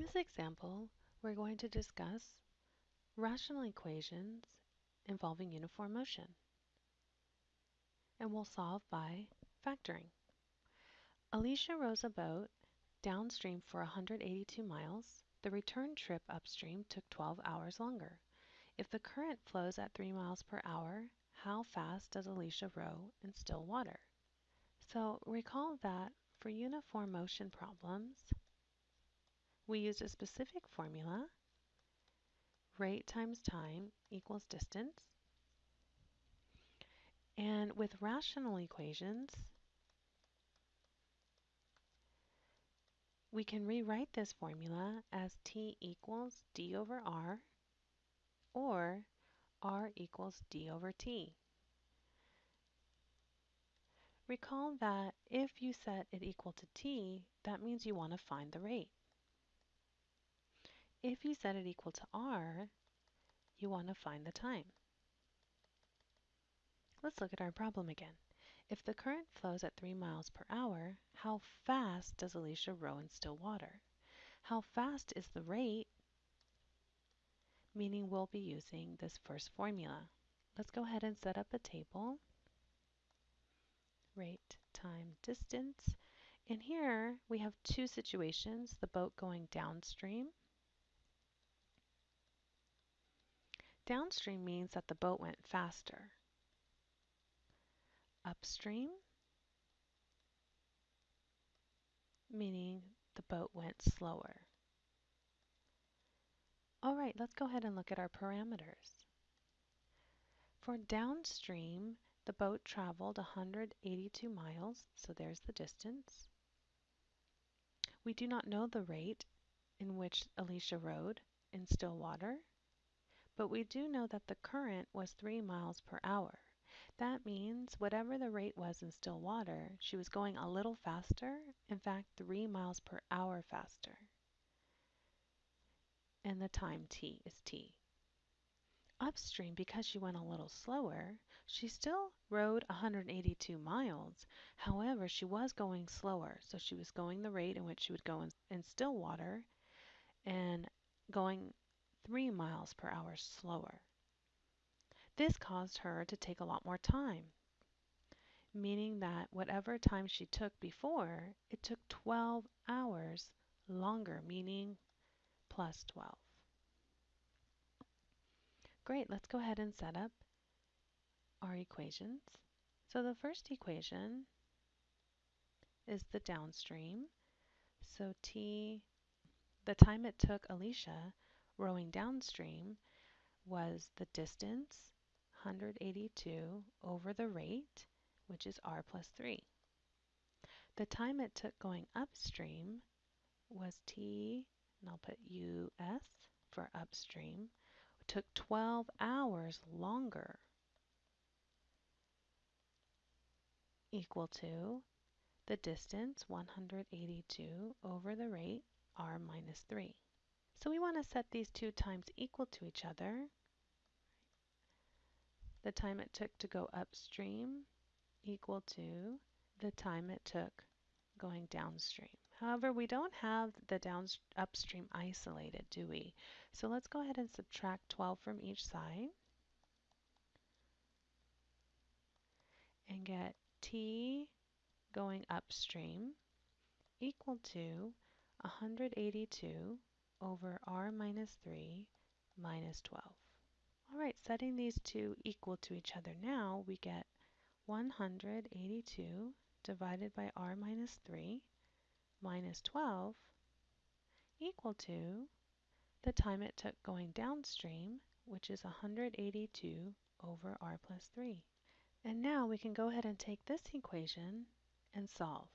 this example, we're going to discuss rational equations involving uniform motion. And we'll solve by factoring. Alicia rows a boat downstream for 182 miles. The return trip upstream took 12 hours longer. If the current flows at 3 miles per hour, how fast does Alicia row in still water? So recall that for uniform motion problems, we used a specific formula, rate times time equals distance. And with rational equations, we can rewrite this formula as t equals d over r or r equals d over t. Recall that if you set it equal to t, that means you want to find the rate. If you set it equal to r, you want to find the time. Let's look at our problem again. If the current flows at 3 miles per hour, how fast does Alicia row in still water? How fast is the rate? Meaning we'll be using this first formula. Let's go ahead and set up a table. Rate, time, distance. And here we have two situations, the boat going downstream Downstream means that the boat went faster. Upstream, meaning the boat went slower. All right, let's go ahead and look at our parameters. For downstream, the boat traveled 182 miles, so there's the distance. We do not know the rate in which Alicia rode in still water, but we do know that the current was 3 miles per hour. That means whatever the rate was in still water, she was going a little faster, in fact 3 miles per hour faster. And the time t is t. Upstream, because she went a little slower, she still rode 182 miles. However, she was going slower, so she was going the rate in which she would go in, in still water and going 3 miles per hour slower. This caused her to take a lot more time, meaning that whatever time she took before, it took 12 hours longer, meaning plus 12. Great, let's go ahead and set up our equations. So the first equation is the downstream. So T, the time it took Alicia rowing downstream was the distance, 182, over the rate, which is r plus 3. The time it took going upstream was t, and I'll put us for upstream, it took 12 hours longer, equal to the distance, 182, over the rate, r minus 3. So we want to set these two times equal to each other. The time it took to go upstream equal to the time it took going downstream. However, we don't have the down upstream isolated, do we? So let's go ahead and subtract 12 from each side and get t going upstream equal to 182 over r minus 3 minus 12. All right, setting these two equal to each other now, we get 182 divided by r minus 3 minus 12 equal to the time it took going downstream, which is 182 over r plus 3. And now we can go ahead and take this equation and solve.